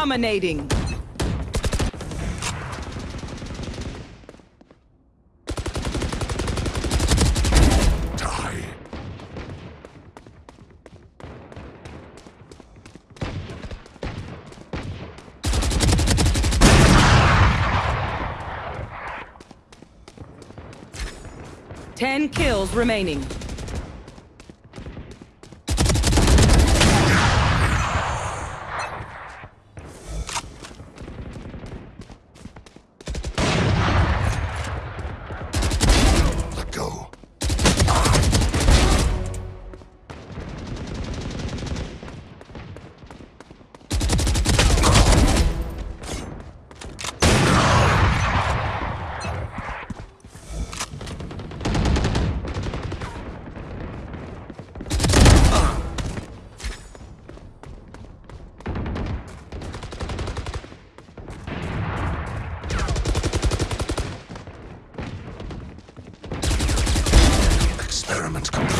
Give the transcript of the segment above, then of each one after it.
Dominating. Ten kills remaining. Experiment complete.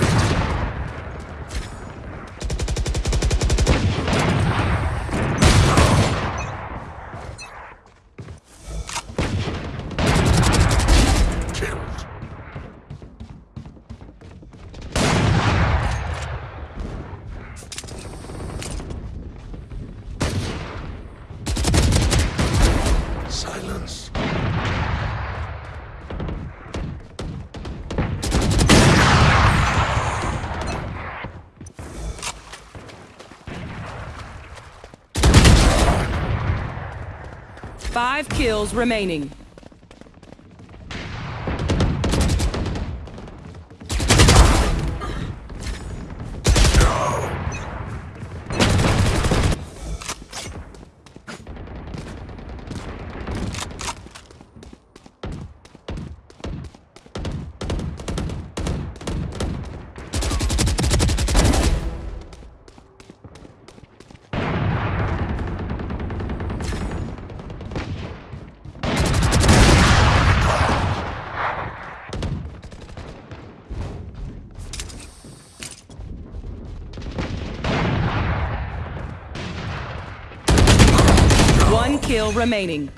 Five kills remaining. One kill remaining.